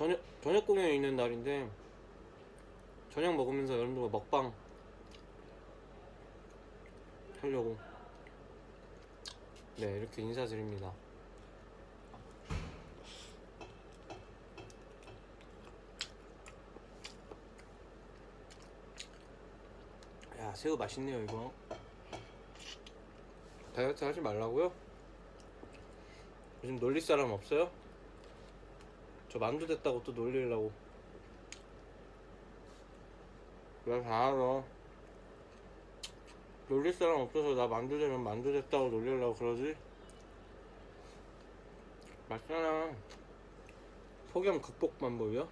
저녁 저녁 공연이 있는 날인데 저녁 먹으면서 여러분들과 먹방 하려고 네 이렇게 인사드립니다. 야 새우 맛있네요 이거. 다이어트 하지 말라고요? 요즘 놀릴 사람 없어요? 저 만두 됐다고 또 놀리려고. 나다 알아 놀릴 사람 없어서 나 만두 되면 만두 됐다고 놀리려고 그러지? 맞잖아. 폭염 극복 방법이요?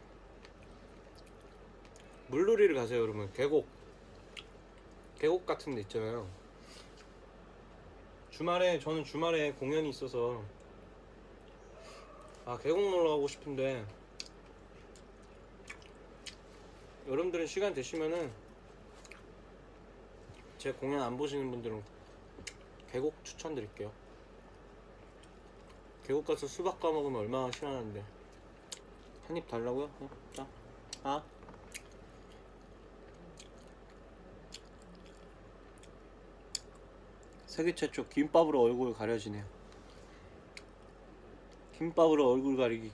물놀이를 가세요 여러분 계곡. 계곡 같은 데 있잖아요. 주말에 저는 주말에 공연이 있어서 아 계곡 놀러 가고 싶은데 여러분들은 시간 되시면은 제 공연 안 보시는 분들은 계곡 추천드릴게요 계곡 가서 수박 까먹으면 얼마나 시원한데 한 입 달라고요? 어? 자, 아 세계 최초 김밥으로 얼굴 가려지네요 김밥으로 얼굴 가리기.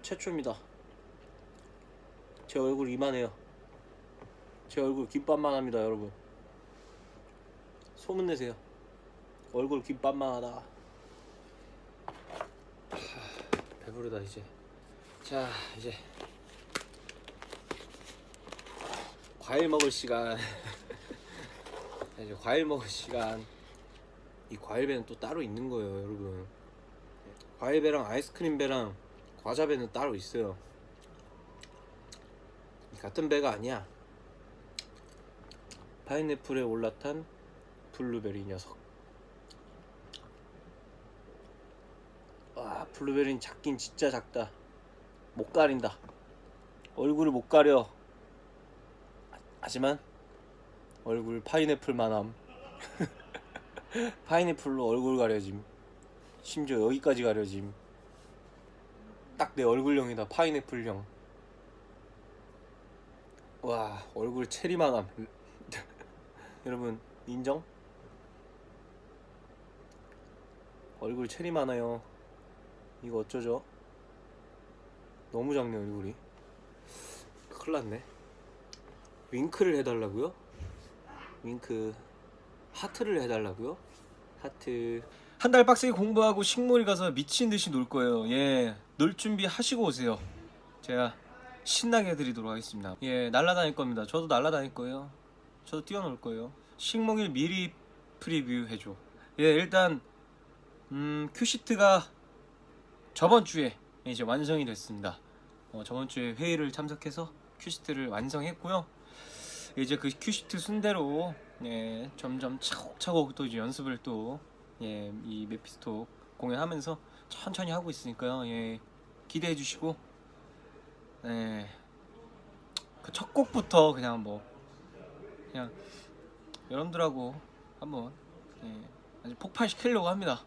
최초입니다. 제 얼굴 이만해요. 제 얼굴 김밥만 합니다 여러분. 소문내세요. 얼굴 김밥만 하다. 하, 배부르다 이제. 자 이제. 과일 먹을 시간. 이제 과일 먹을 시간 이 과일배는 또 따로 있는 거예요 여러분. 과일배랑 아이스크림배랑 과자배는 따로 있어요. 이 같은 배가 아니야. 파인애플에 올라탄 블루베리 녀석. 와 블루베리는 작긴 진짜 작다. 못 가린다. 얼굴을 못 가려. 하지만 얼굴 파인애플만함 파인애플로 얼굴 가려짐. 심지어 여기까지 가려짐. 딱 내 얼굴형이다 파인애플형. 와 얼굴 체리만함. 여러분 인정? 얼굴 체리 많아요. 이거 어쩌죠? 너무 작네 얼굴이. 큰일 났네. 윙크를 해달라고요? 윙크 하트를 해달라고요? 하트. 한 달 빡세게 공부하고 식물이 가서 미친 듯이 놀 거예요. 예놀 준비 하시고 오세요. 제가 신나게 해드리도록 하겠습니다. 예 날라다닐 겁니다. 저도 날라다닐 거예요. 저도 뛰어놀 거예요. 식목일 미리 preview 해줘. 예 일단 음 큐시트가 저번 주에 이제 완성이 됐습니다. 어, 저번 주에 회의를 참석해서 큐시트를 완성했고요 이제 그 큐시트 순대로 예, 점점 차곡차곡 또 이제 연습을 또 예, 이 메피스토 공연하면서 천천히 하고 있으니까요. 예, 기대해 주시고 예, 그 첫 곡부터 그냥 뭐 그냥 여러분들하고 한번 예, 아주 폭발시키려고 합니다.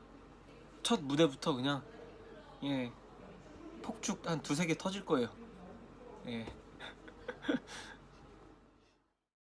첫 무대부터 그냥 예, 폭죽 한 두세 개 터질 거예요. 예.